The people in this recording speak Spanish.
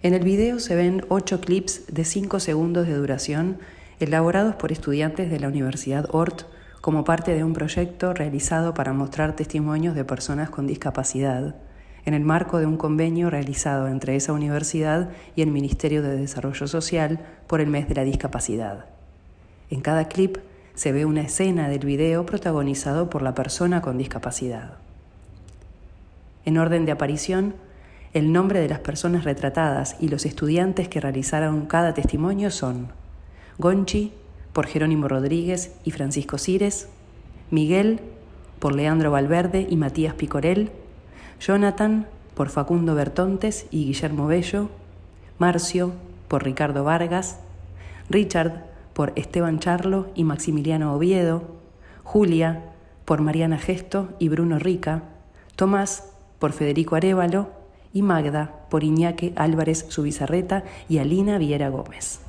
En el video se ven ocho clips de cinco segundos de duración elaborados por estudiantes de la Universidad Ort como parte de un proyecto realizado para mostrar testimonios de personas con discapacidad, en el marco de un convenio realizado entre esa universidad y el Ministerio de Desarrollo Social por el mes de la discapacidad. En cada clip se ve una escena del video protagonizado por la persona con discapacidad. En orden de aparición, el nombre de las personas retratadas y los estudiantes que realizaron cada testimonio son Gonchi, por Jerónimo Rodríguez y Francisco Cires, Miguel, por Leandro Valverde y Matías Picorel, Jonathan, por Facundo Bertontes y Guillermo Bello, Marcio, por Ricardo Vargas, Richard, por Esteban Charlo y Maximiliano Oviedo, Julia, por Mariana Gesto y Bruno Rica, Tomás, por Federico Arevalo y Magda por Iñaque Álvarez Subizarreta y Alina Viera Gómez.